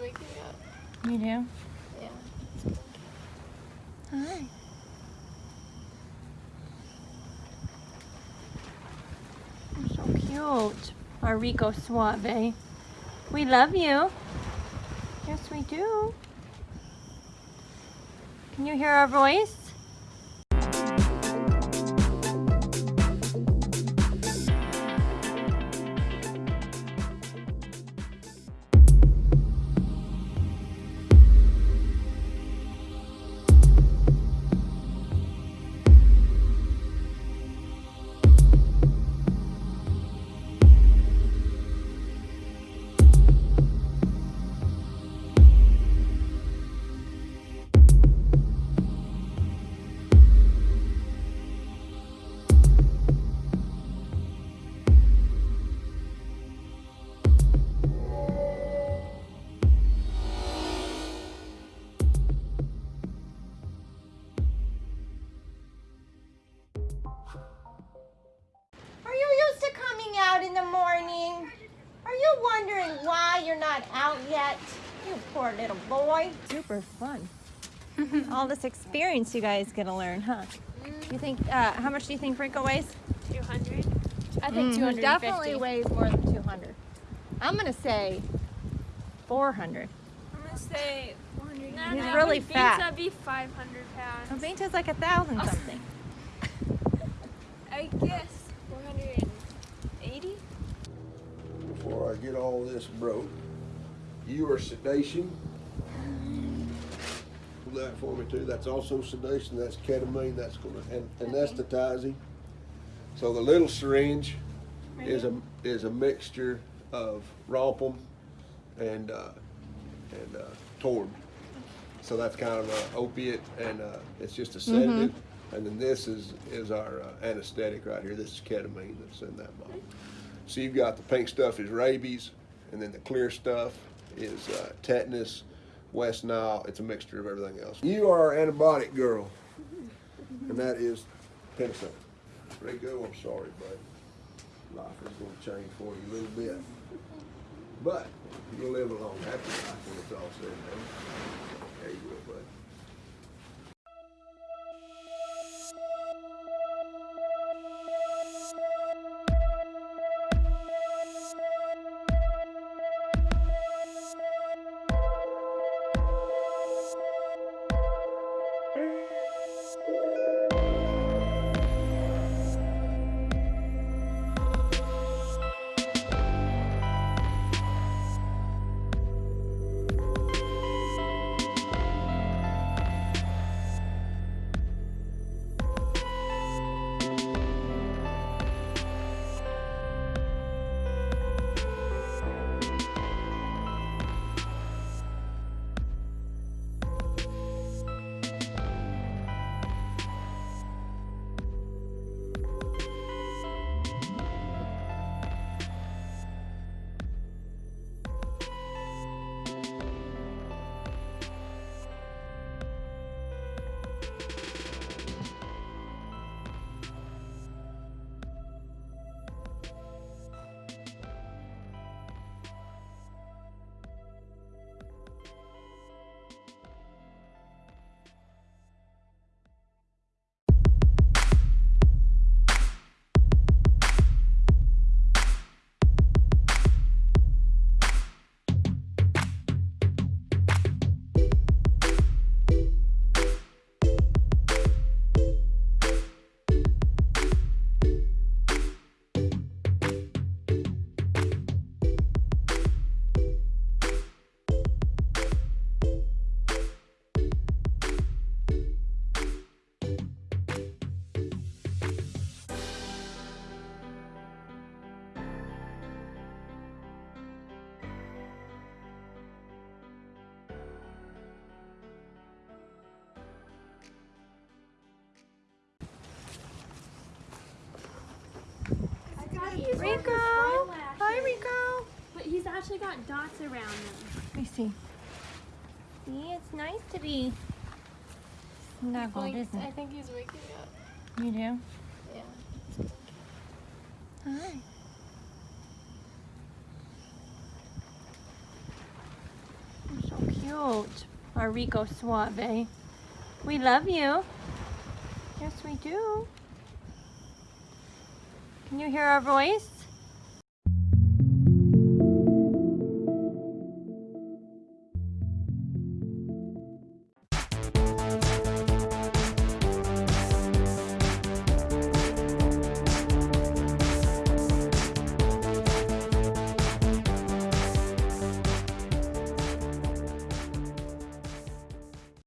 waking up. You do? Yeah. Hi. You're so cute. Our Rico Suave. We love you. Yes, we do. Can you hear our voice? Wondering why you're not out yet? You poor little boy. Super fun. All this experience you guys get to learn, huh? You think, uh, how much do you think Rico weighs? 200? I Mm, think he 250. definitely weighs more than 200. I'm going to say 400. I'm gonna say 400. Nah, He's nah, really but fat. Pizza be 500 pounds. Aventa's like a thousand something. I guess before I get all this broke. You are sedation. Pull that for me too. That's also sedation. That's ketamine. That's gonna and anesthetizing. So the little syringe is a is a mixture of Rompun and uh, and uh, Torb. So that's kind of an opiate, and uh, it's just a sedative. And then this is is our uh, anesthetic right here. This is ketamine that's in that bottle. So you've got the pink stuff is rabies, and then the clear stuff is uh, tetanus, West Nile. It's a mixture of everything else. You are antibiotic girl, and that is penicillin. Rico, I'm sorry, bud. Life is going to change for you a little bit, but you'll live a long, happy life when it's all said and done. There you go, bud. Rico! Hi, Rico! But he's actually got dots around them. Let me see. See, it's nice to be snuggled, Like, isn't I think he's waking up. You do? Yeah. Hi. So cute. Our Rico Suave. We love you. Yes, we do. Can you hear our voice?